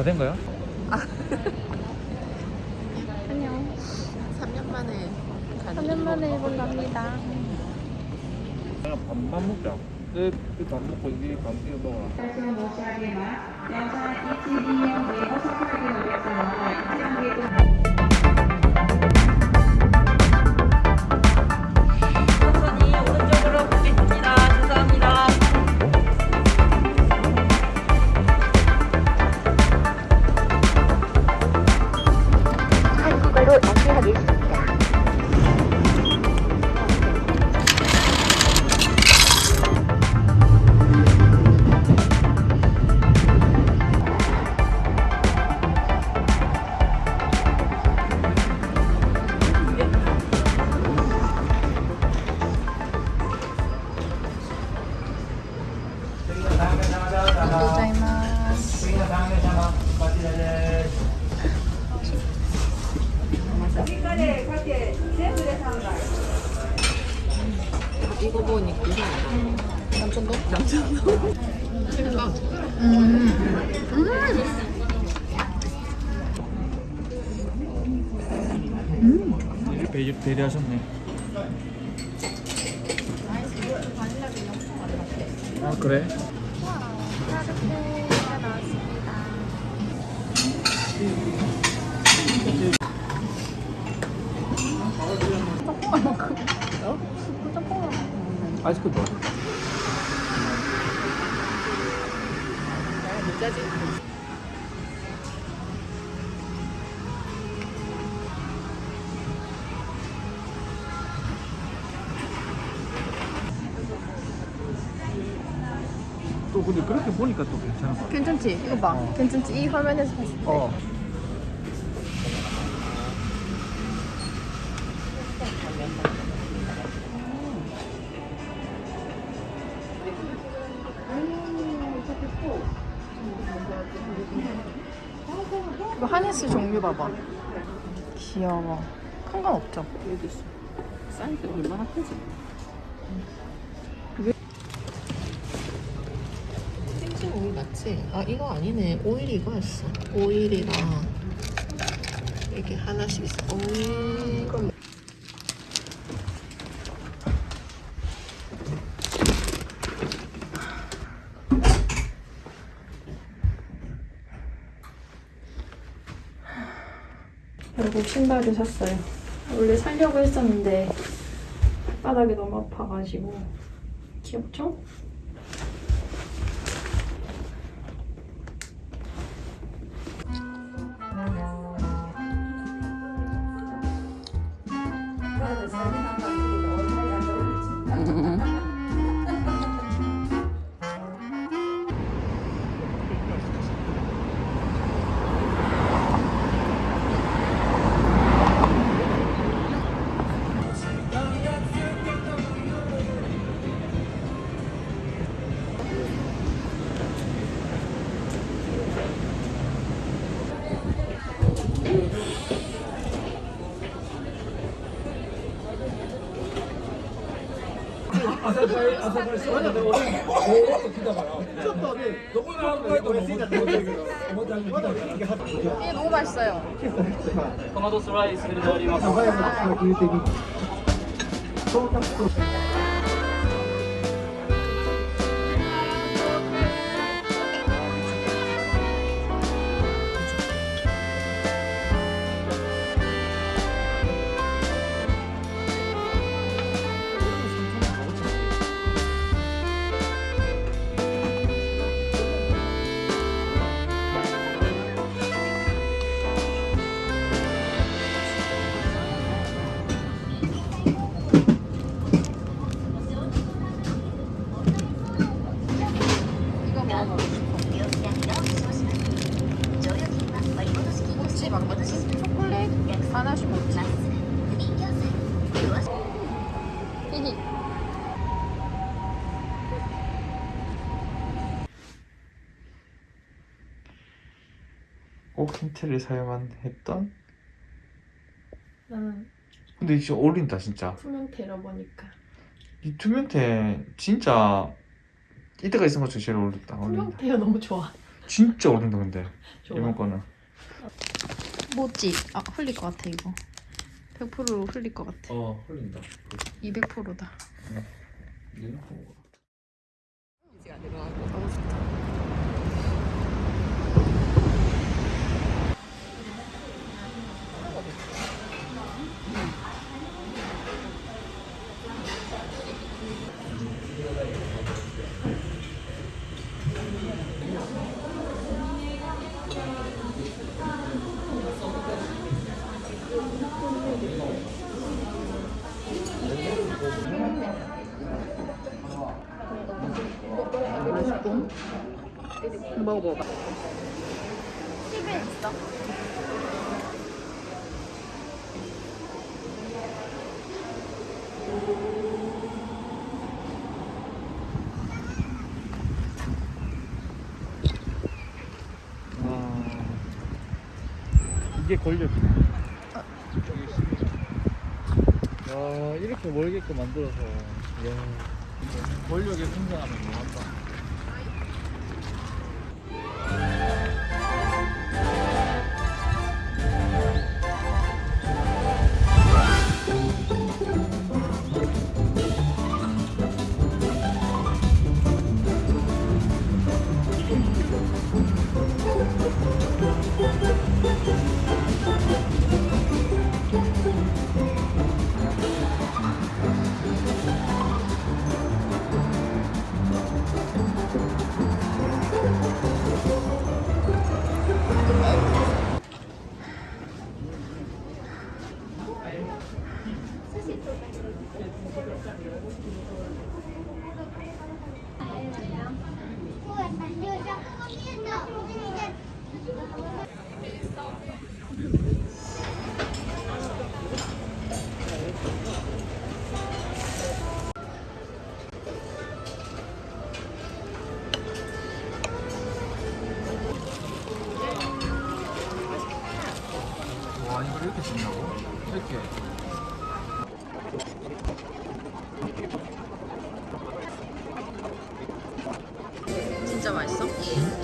다 된 거야? 안녕. 3년 만에 3년 만에 본답니다. 그냥 밥만 먹자. 네, 밥 먹고 이게 밥 이거 먹어라. 말씀 못하게만 여자 22년 내 어서 팔기 어렵잖아. 이 남천동? 남천동? 생각 배, 배려하셨네. 아 그래? 아이스크림 좋아. 못 짜지? 또 근데 그렇게 보니까 또 괜찮은 거 같아. 괜찮지? 이거 봐. 어. 괜찮지? 이 화면에서 봤을 때. 어. 이거 하네스 종류 봐봐. 귀여워. 큰 건 없죠? 여기 있어. 사이즈 얼마나 크지? 생신 오일 맞지? 아 이거 아니네. 오일이 이거였어. 오일이랑 이렇게 하나씩 있어. 오일 이거 결국 신발을 샀어요. 원래 살려고 했었는데 바닥이 너무 아파가지고 귀엽죠? 朝会っとちょっとねどこにアルバイトもついただけどおばたからえしたよす 꼭 힌트를 사용한 했던? 나는 근데 진짜 어울린다 진짜. 투명테러 보니까. 이 투명태 진짜 이때가 있은 것 중에 제일 어울린다 어울린다. 투명테러 너무 좋아. 진짜 어울린다 근데. 좋아. 이번 거는. 뭐지? 아 흘릴 것 같아 이거. 100% 흘릴 것 같아. 어 흘린다. 200%다. 맛있고 먹어봐봐 아 이게 권력이네 야 이렇게 멀게끔 만들어서. 야 권력에 승선하면 뭐한다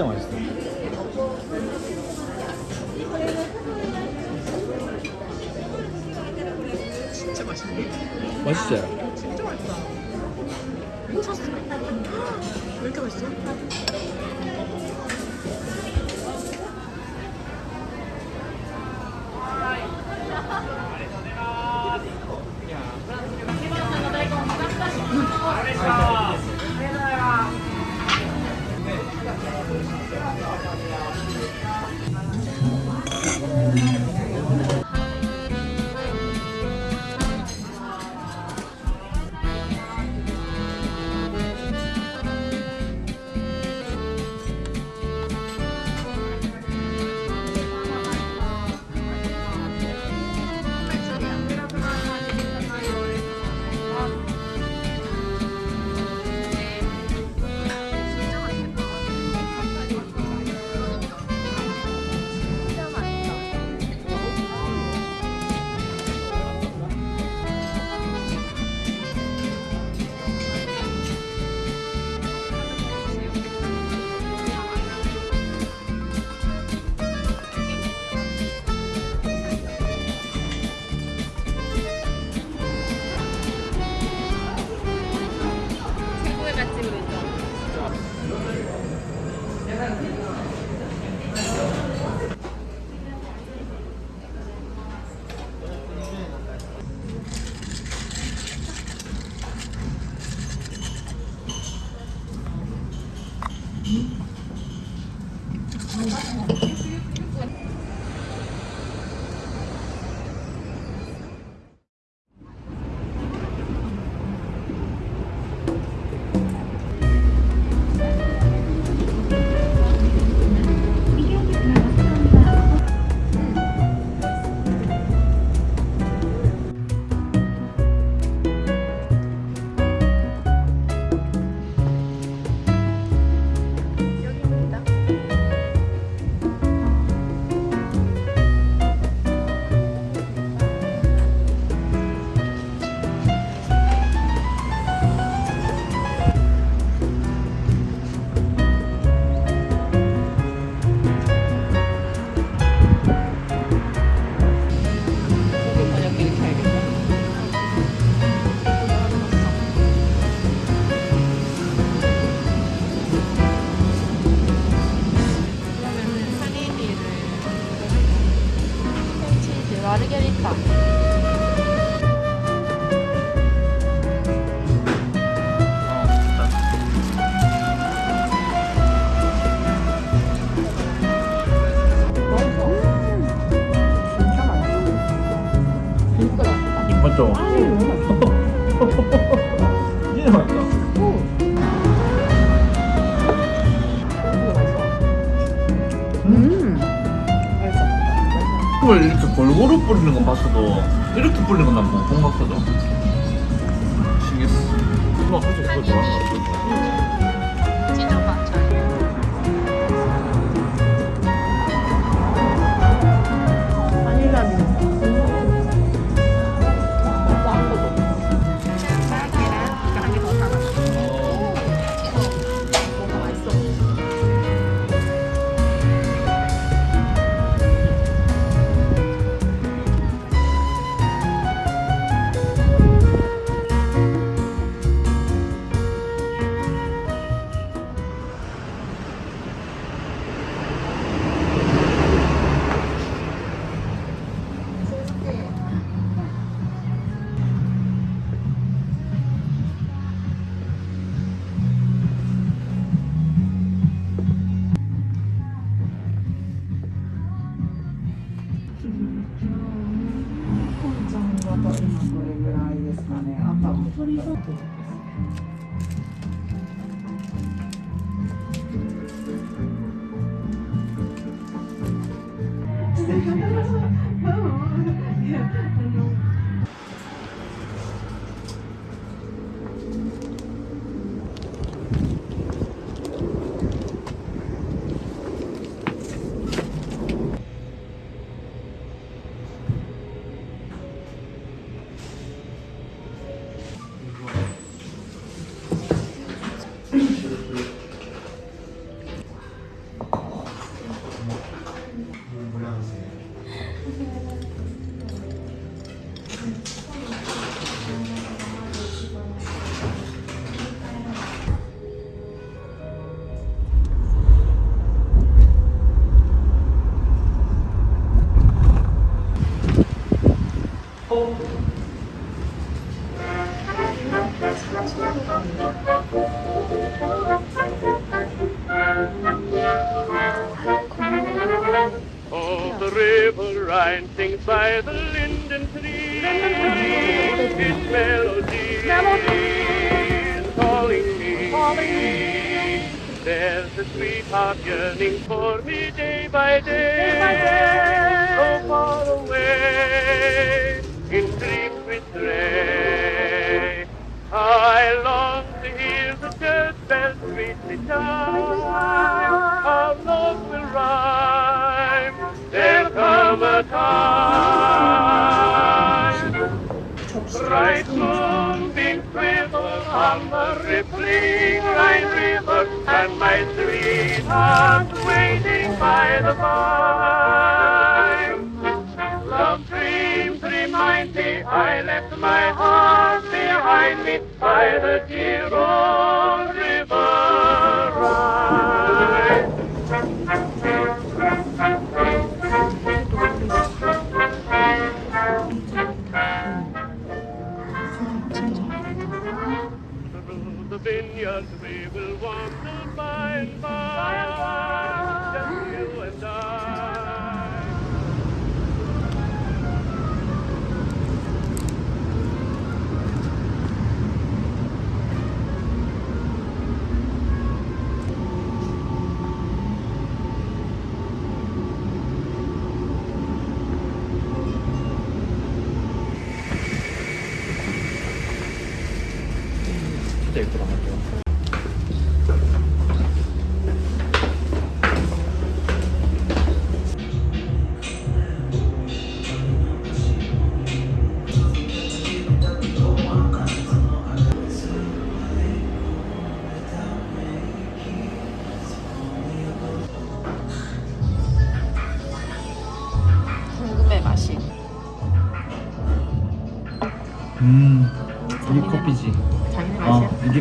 진짜 맛있어 진짜 맛있네 맛있지? 미쳤어 왜 이렇게 맛있어? Thank you. 悪気はでき 건 봤어도 이렇게 뿌리는 건 난 못 본 것 같거든. 신기했어. 누나 솔직히 그거 좋아하는 거 같아. 찢어봐 잘. 嗯。by the linden tree. Its melody is calling me. There's a sweetheart yearning for me day by day. So far away, in dreams we stray. I long to hear the church bells sweetly chime. Our love will rhyme. There'll come a time. Bright moonbeams quiver on the rippling Rhine River, and my sweetheart waiting by the vine. Love dreams remind me I left my heart behind me by the dear old Vineyards we will wander by and by, just you and I.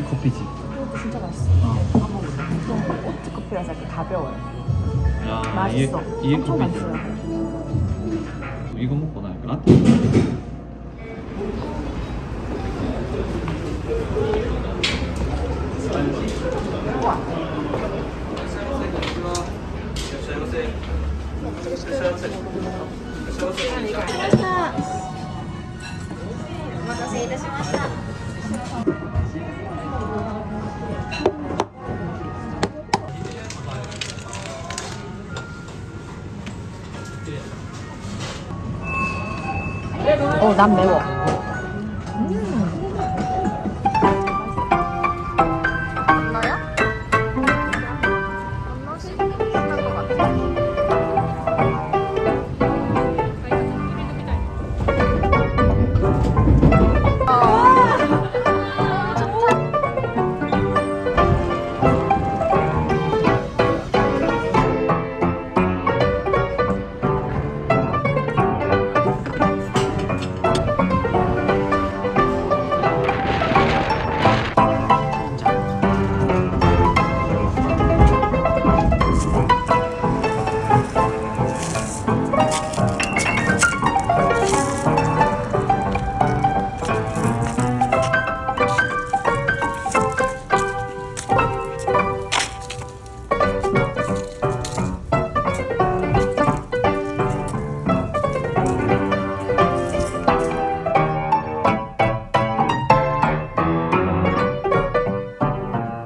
어 맛이야? 이게 커피지. 진짜 맛있어. 어. 오트 커피라서 이렇게 가벼워요. 야 맛있어. 이게 이게 엄청 커피지. 맛있어요. 이거 먹고 나니까 라떼. 哦，咱们没我。嗯。